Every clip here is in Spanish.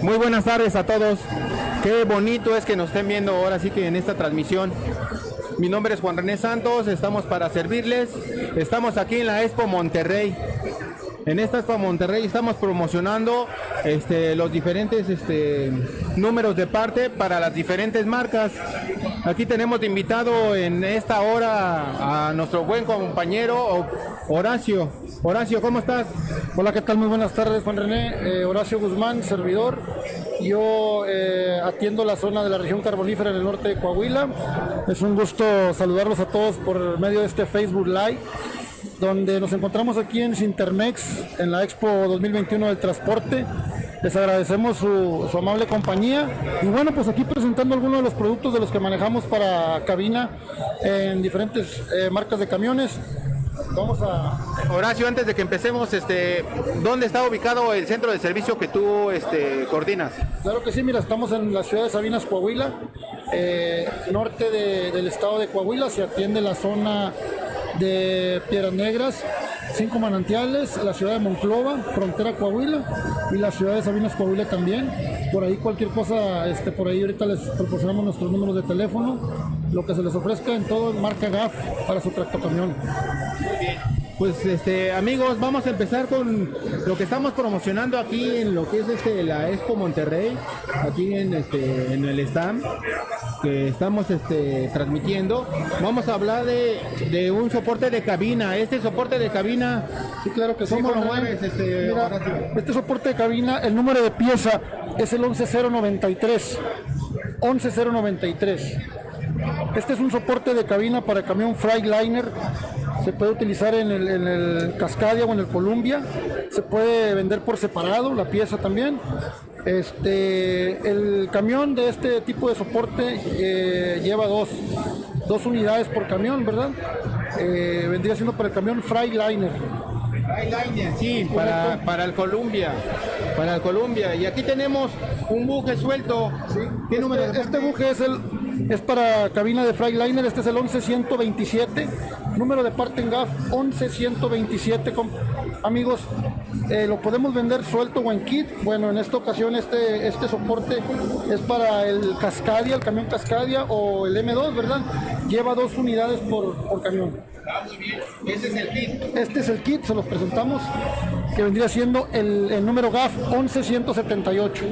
Muy buenas tardes a todos. Qué bonito es que nos estén viendo ahora sí que en esta transmisión. Mi nombre es Juan René Santos, estamos para servirles. Estamos aquí en la Expo Monterrey. En esta Expo Monterrey estamos promocionando este, los diferentes este, números de parte para las diferentes marcas. Aquí tenemos invitado en esta hora a nuestro buen compañero Horacio. Horacio, ¿cómo estás? Hola, ¿qué tal? Muy buenas tardes, Juan René. Eh, Horacio Guzmán, servidor. Yo eh, atiendo la zona de la región carbonífera en el norte de Coahuila. Es un gusto saludarlos a todos por medio de este Facebook Live donde nos encontramos aquí en Sintermex, en la Expo 2021 del Transporte. Les agradecemos su, amable compañía. Y bueno, pues aquí presentando algunos de los productos de los que manejamos para cabina en diferentes eh, marcas de camiones. Vamos a... Horacio, antes de que empecemos, este, ¿dónde está ubicado el centro de servicio que tú este, coordinas? Claro que sí, mira, estamos en la ciudad de Sabinas, Coahuila, eh, norte del estado de Coahuila, se atiende la zona de Piedras Negras, cinco manantiales, la ciudad de Monclova, frontera Coahuila y la ciudad de Sabinas Coahuila también. Por ahí cualquier cosa, este, por ahí ahorita les proporcionamos nuestros números de teléfono, lo que se les ofrezca en todo marca GAF para su tractocamión. Muy. Pues este amigos, vamos a empezar con lo que estamos promocionando aquí en lo que es este la Expo Monterrey, aquí en este en el stand que estamos este transmitiendo. Vamos a hablar de, un soporte de cabina. Este soporte de cabina, sí claro que ¿cómo lo mueves este este soporte de cabina, el número de pieza es el 11093. 11093. Este es un soporte de cabina para camión Freightliner se puede utilizar en el, Cascadia o en el Columbia, se puede vender por separado la pieza también. Este, el camión de este tipo de soporte eh, lleva dos, dos, unidades por camión, ¿verdad? Eh, vendría siendo para el camión Freightliner. Freightliner, sí, para, para el Columbia. Para el Columbia. Y aquí tenemos un buje suelto. ¿Sí? ¿Qué este, número? Este buje es el es para cabina de Freightliner, este es el 11127, número de parte en GAF 11127, amigos, eh, lo podemos vender suelto o en kit, bueno, en esta ocasión este, este soporte es para el Cascadia, el camión Cascadia o el M2, ¿verdad? Lleva dos unidades por, camión. Ah, muy bien. Este es el kit. Este es el kit, se los presentamos, que vendría siendo el, el número GAF 11178.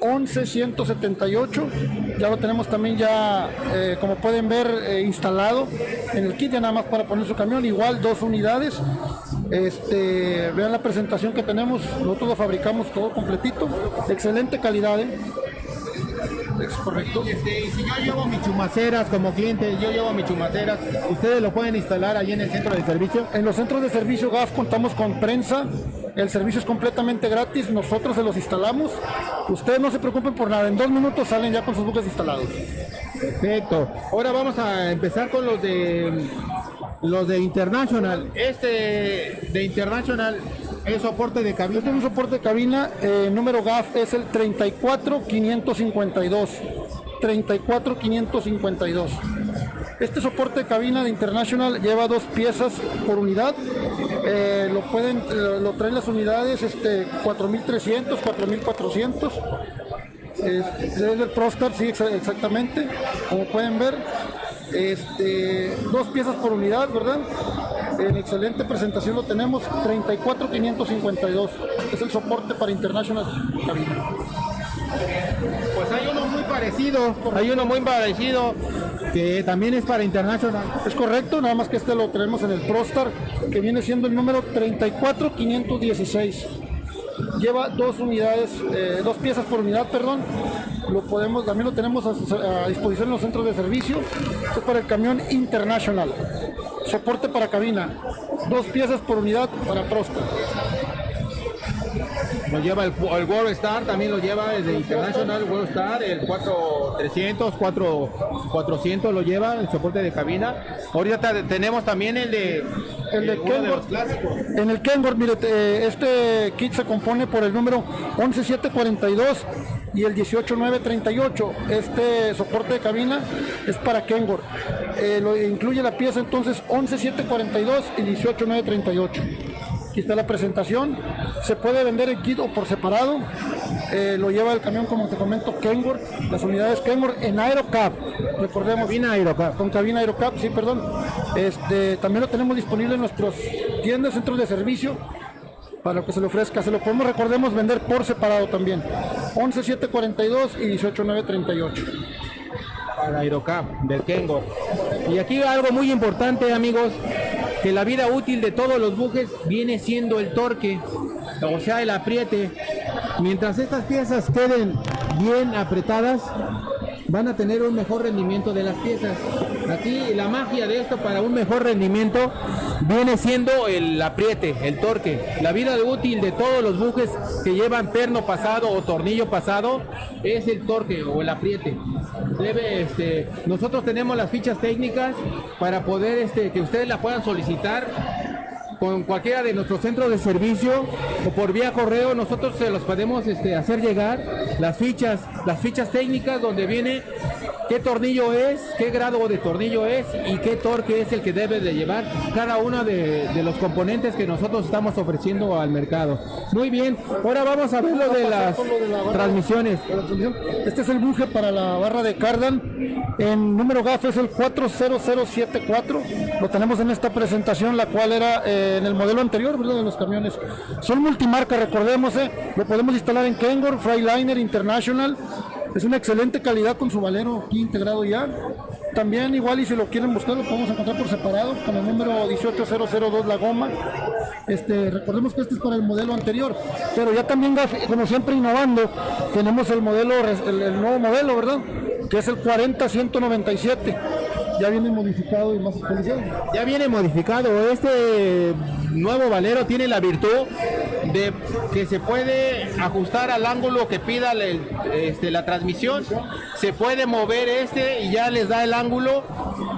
11178 ya lo tenemos también ya eh, como pueden ver eh, instalado en el kit ya nada más para poner su camión igual dos unidades este vean la presentación que tenemos nosotros lo fabricamos todo completito excelente calidad ¿eh? Es correcto. Este, si yo llevo mis chumaceras como cliente, yo llevo mis chumaceras, ¿ustedes lo pueden instalar ahí en el centro de servicio? En los centros de servicio GAF contamos con prensa, el servicio es completamente gratis, nosotros se los instalamos. Ustedes no se preocupen por nada, en dos minutos salen ya con sus buques instalados. Perfecto. Ahora vamos a empezar con los de los de International. Este de International es soporte de cabina. Este es un soporte de cabina, eh, número GAF es el 34552. 34552. Este soporte de cabina de International lleva dos piezas por unidad. Eh, lo pueden, lo, traen las unidades este, 4300, 4400. Es, el ProStar, sí, exactamente. Como pueden ver, este, dos piezas por unidad, ¿verdad? En excelente presentación lo tenemos, 34552. Es el soporte para International Cabina. Pues hay uno muy parecido, hay uno muy parecido que también es para International. Es correcto, nada más que este lo tenemos en el ProStar, que viene siendo el número 34516. Lleva dos unidades, eh, dos piezas por unidad, perdón. Lo podemos, también lo tenemos a, disposición en los centros de servicio. Esto es para el camión International. Soporte para cabina. Dos piezas por unidad para ProStar. Lo lleva el, el World Star, también lo lleva desde International World Star, el 4300, 4, 400 lo lleva, el soporte de cabina. Ahorita tenemos también el de, el de, En el Kenworth, mire, este kit se compone por el número 11742 y el 18938. Este soporte de cabina es para Kenworth. Eh, lo incluye la pieza entonces 11742 y 18938 está la presentación. Se puede vender en kit o por separado. eh, lo lleva el camión, como te comento, Kenworth, las unidades Kenworth en Aerocap, recordemos. Cabina Aerocap. Con cabina Aerocap, sí, perdón. Este, también lo tenemos disponible en nuestros tiendas, centros de servicio, para que se le ofrezca. Se lo podemos, recordemos, vender por separado también. 11742 y 18938. Para Aerocap, del Kengo. Y aquí algo muy importante, amigos, que la vida útil de todos los bujes viene siendo el torque, o sea, el apriete. Mientras estas piezas queden bien apretadas, van a tener un mejor rendimiento de las piezas. Aquí la magia de esto para un mejor rendimiento viene siendo el apriete, el torque. La vida útil de todos los bujes que llevan perno pasado o tornillo pasado es el torque o el apriete. Debe, este, nosotros tenemos las fichas técnicas para poder este, que ustedes la puedan solicitar con cualquiera de nuestros centros de servicio o por vía correo nosotros se los podemos este, hacer llegar las fichas las fichas técnicas donde viene qué tornillo es qué grado de tornillo es y qué torque es el que debe de llevar cada uno de, los componentes que nosotros estamos ofreciendo al mercado muy bien ahora vamos a ver lo de las transmisiones. Este es el buje para la barra de Cardan. En número GAF es el 40074. Lo tenemos en esta presentación, la cual era eh, en el modelo anterior, ¿verdad? De los camiones. Son multimarca, recordemos, eh. Lo podemos instalar en Kengor, Freiliner International. Es una excelente calidad con su valero aquí integrado ya. También igual y si lo quieren buscar lo podemos encontrar por separado con el número 18002 La Goma. Este, recordemos que este es para el modelo anterior, pero ya también como siempre innovando, tenemos el modelo el nuevo modelo, ¿verdad? Que es el 40197. Ya viene modificado y más actualizado. Ya viene modificado. Este nuevo valero tiene la virtud de que se puede ajustar al ángulo que pida el- este, la transmisión. Se puede mover este y ya les da el ángulo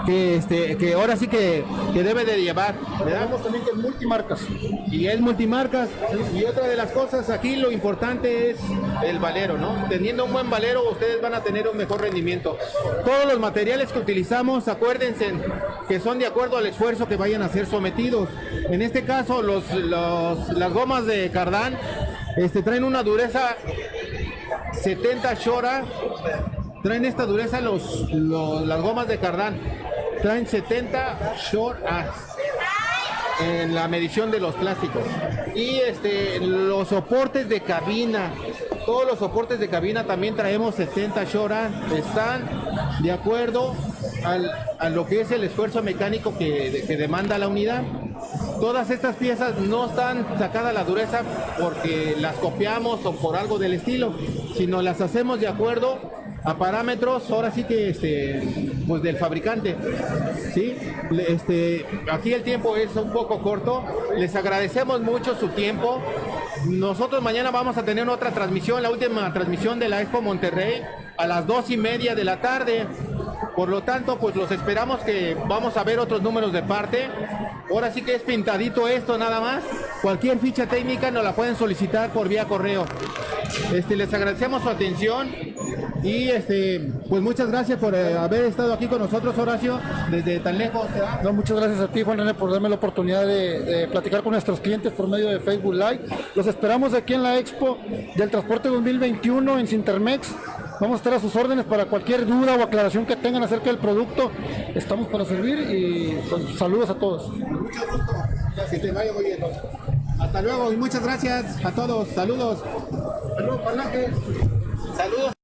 que, este, que ahora sí que, que debe de llevar. Tenemos también que es multimarcas. Y es multimarcas. Y otra de las cosas aquí, lo importante es el valero, ¿no? Teniendo un buen valero, ustedes van a tener un mejor rendimiento. Todos los materiales que utilizamos, acuérdense que son de acuerdo al esfuerzo que vayan a ser sometidos. En este caso, los, las gomas de cardán este, traen una dureza 70 Shora. Traen esta dureza los, los- las gomas de cardán. Traen 70 Shora en la medición de los plásticos. Y este los soportes de cabina, todos los soportes de cabina también traemos 70 Shora, están de acuerdo a lo que es el esfuerzo mecánico que, que demanda la unidad. Todas estas piezas no están sacadas a la dureza porque las copiamos o por algo del estilo, sino las hacemos de acuerdo a parámetros, ahora sí que este, pues del fabricante. ¿sí? Este, aquí el tiempo es un poco corto. Les agradecemos mucho su tiempo. Nosotros mañana vamos a tener otra transmisión, la última transmisión de la Expo Monterrey a las dos y media de la tarde. Por lo tanto, pues los esperamos que vamos a ver otros números de parte. Ahora sí que es pintadito esto nada más. Cualquier ficha técnica nos la pueden solicitar por vía correo. Este, les agradecemos su atención y este, pues muchas gracias por eh, haber estado aquí con nosotros, Horacio, desde tan lejos. No, muchas gracias a ti, Juan René, por darme la oportunidad de, de platicar con nuestros clientes por medio de Facebook Live. Los esperamos aquí en la Expo del Transporte 2021 en Cintermex. Vamos a estar a sus órdenes para cualquier duda o aclaración que tengan acerca del producto. Estamos para servir y pues, saludos a todos. Que te vaya muy. Hasta luego y muchas gracias a todos. Saludos. Saludos, Saludos.